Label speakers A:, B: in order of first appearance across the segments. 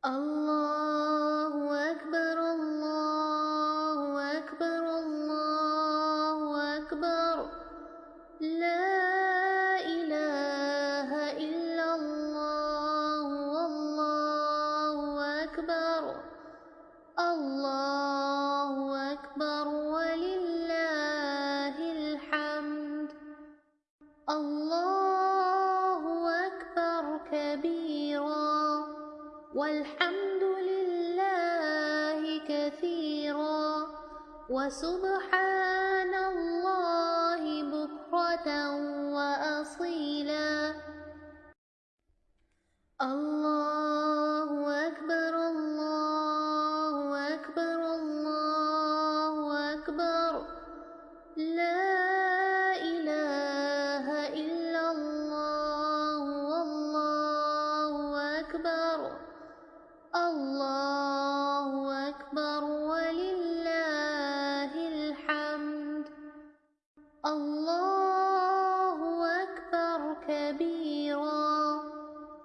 A: الله أكبر الله أكبر الله أكبر. لا إله إلا الله والله أكبر. الله أكبر ولله الحمد. الله والحمد لله كثيرا وسبحان الله بكرة وأصيلا. الله الله أكبر كبيرا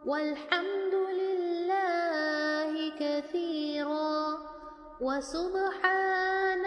A: والحمد لله كثيرا وسبحان